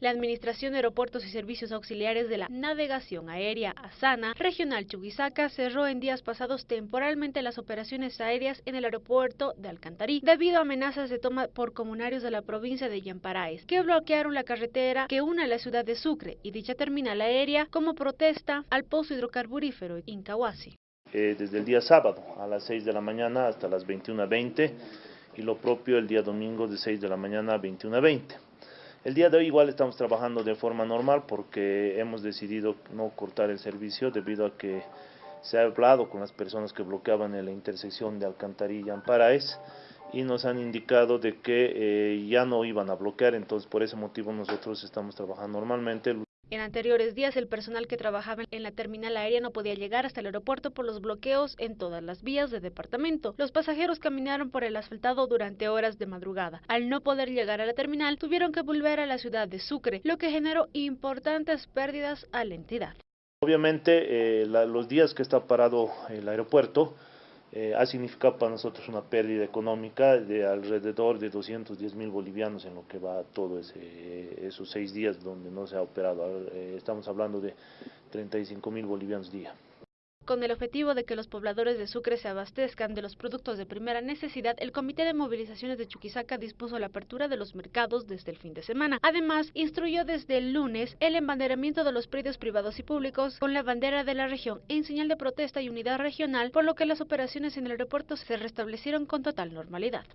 La Administración de Aeropuertos y Servicios Auxiliares de la Navegación Aérea ASANA Regional Chuquisaca cerró en días pasados temporalmente las operaciones aéreas en el aeropuerto de Alcantarí debido a amenazas de toma por comunarios de la provincia de Yamparaes que bloquearon la carretera que une la ciudad de Sucre y dicha terminal aérea como protesta al pozo hidrocarburífero Incahuasi. Eh, desde el día sábado a las 6 de la mañana hasta las 21.20 y lo propio el día domingo de 6 de la mañana a 21.20. El día de hoy igual estamos trabajando de forma normal porque hemos decidido no cortar el servicio debido a que se ha hablado con las personas que bloqueaban en la intersección de Alcantarilla y Amparaes y nos han indicado de que eh, ya no iban a bloquear, entonces por ese motivo nosotros estamos trabajando normalmente. En anteriores días, el personal que trabajaba en la terminal aérea no podía llegar hasta el aeropuerto por los bloqueos en todas las vías del departamento. Los pasajeros caminaron por el asfaltado durante horas de madrugada. Al no poder llegar a la terminal, tuvieron que volver a la ciudad de Sucre, lo que generó importantes pérdidas a la entidad. Obviamente, eh, la, los días que está parado el aeropuerto, eh, ha significado para nosotros una pérdida económica de alrededor de 210 mil bolivianos en lo que va todo ese, esos seis días donde no se ha operado. Eh, estamos hablando de 35 mil bolivianos día. Con el objetivo de que los pobladores de Sucre se abastezcan de los productos de primera necesidad, el Comité de Movilizaciones de Chuquisaca dispuso la apertura de los mercados desde el fin de semana. Además, instruyó desde el lunes el embanderamiento de los predios privados y públicos con la bandera de la región en señal de protesta y unidad regional, por lo que las operaciones en el aeropuerto se restablecieron con total normalidad.